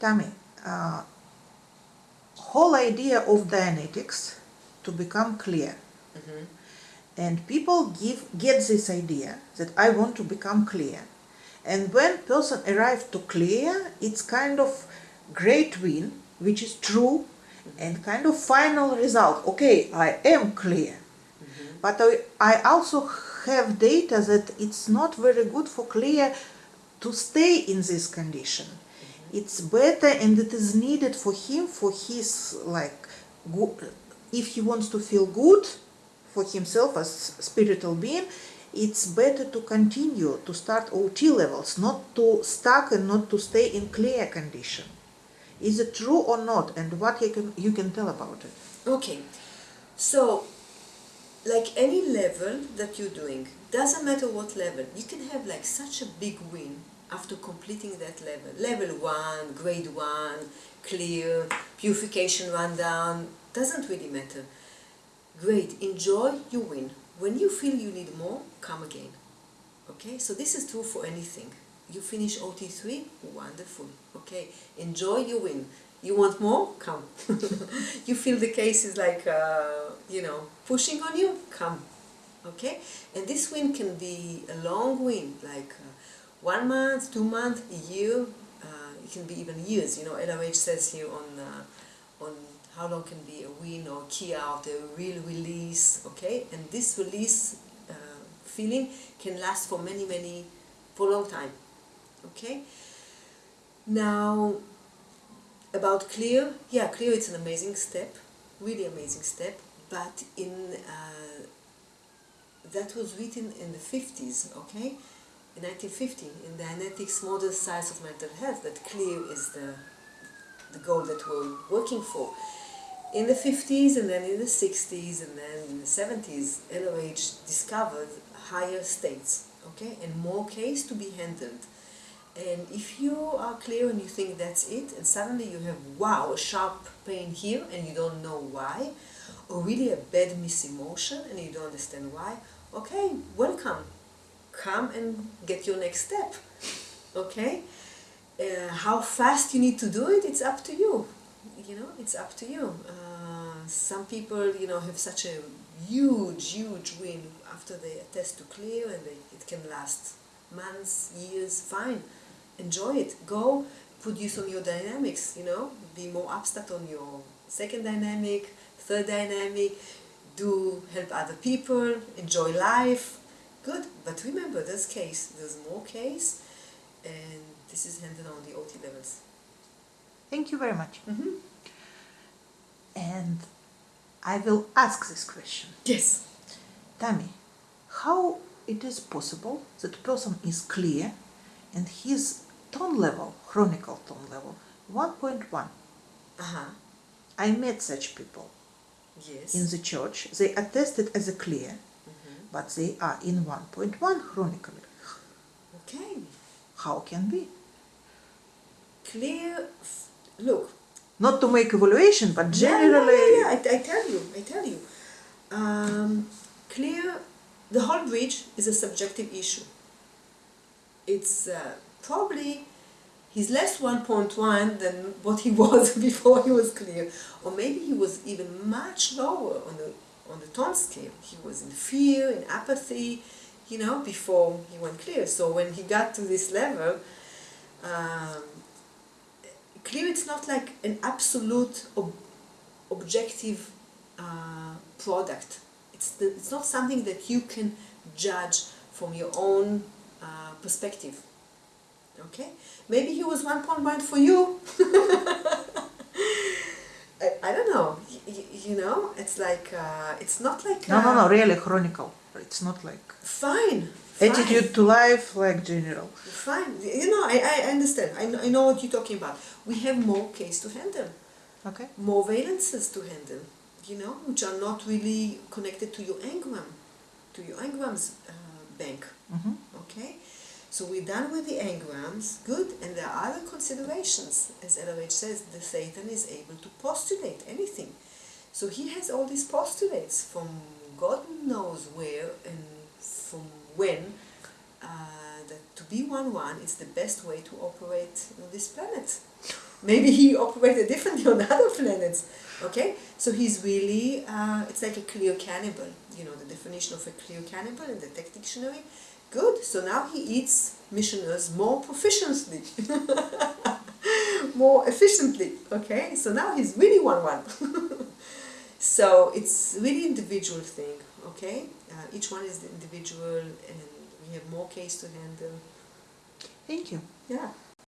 Tammy, uh, whole idea of Dianetics to become clear. Mhm. And people give get this idea that I want to become clear. And when person arrive to clear, it's kind of great win, which is true, and kind of final result. Okay, I am clear. But I, I also have data that it's not very good for clear to stay in this condition. It's better and it is needed for him for his like if he wants to feel good for himself as spiritual being, it's better to continue to start OT levels, not to stuck and not to stay in clear condition. Is it true or not? And what you can you can tell about it? Okay, so like any level that you're doing, doesn't matter what level, you can have like such a big win after completing that level. Level one, grade one, clear, purification rundown, doesn't really matter. Great, enjoy, you win. When you feel you need more, come again. Okay, so this is true for anything. You finish OT3, wonderful. Okay, enjoy, you win. You want more? Come. you feel the case is like, uh, you know, pushing on you? Come. Okay, and this win can be a long win, like uh, one month, two months, a year. Uh, it can be even years. You know, LRH says here on uh, on how long can be a win or key out, a real release. Okay, and this release uh, feeling can last for many, many, for a long time. Okay. Now, about clear, yeah, clear. It's an amazing step, really amazing step. But in uh, that was written in the 50s, okay, in 1950, in the Dianetics Modern Science of Mental Health, that clear is the the goal that we're working for. In the 50s and then in the 60s and then in the 70s, LRH discovered higher states, okay, and more case to be handled. And if you are clear and you think that's it, and suddenly you have, wow, a sharp pain here and you don't know why, or really a bad misemotion and you don't understand why, okay, welcome. Come and get your next step, okay? Uh, how fast you need to do it, it's up to you. You know, it's up to you. Uh, some people, you know, have such a huge, huge win after they attest to clear and they, it can last months, years, fine. Enjoy it. Go put produce on your dynamics, you know, be more upstart on your second dynamic, third dynamic, do help other people, enjoy life. Good. But remember, this case, there's more case, and this is handled on the OT levels. Thank you very much. Mm-hmm. And I will ask this question. Yes. Tammy, how it is possible that person is clear and his tone level, chronicle tone level, 1.1. Uh-huh. I met such people Yes. in the church. They attested as a clear. But they are in 1.1 chronically. Okay. How can be? Clear. Look. Not to make evaluation, but Yeah, yeah, generally. Yeah, yeah, I, I tell you. I tell you. Um, clear. The whole bridge is a subjective issue. It's uh, probably he's less 1.1 than what he was before he was clear, or maybe he was even much lower on the on the tone scale. He was in fear, in apathy, you know, before he went clear. So when he got to this level, um, clear it's not like an absolute ob- objective uh, product. It's, the, it's not something that you can judge from your own uh, perspective. Okay? Maybe he was 1.1 for you. I, I don't know. Y- y- you know, it's like, uh, it's not like. No, no, no, really chronicle. It's not like Fine. fine. attitude to life like general. Fine. You know, I, I understand. I, know- I know what you're talking about. We have more case to handle. Okay? more valences to handle, you know, which are not really connected to your engram, to your engrams uh, bank. hmm Okay, so we're done with the engrams, good, and there are other considerations. As LRH says, the thetan is able to postulate. So he has all these postulates from God knows where and from when. Uh, that to be one one is the best way to operate on this planet. maybe he operated differently on other planets. Okay, so he's really uh, it's like a clear cannibal. You know the definition of a clear cannibal in the tech dictionary. Good. So now he eats missioners more proficiently, more efficiently. Okay, so now he's really one one. so it's really individual thing. Okay, uh, each one is the individual, and we have more case to handle. Thank you. Yeah.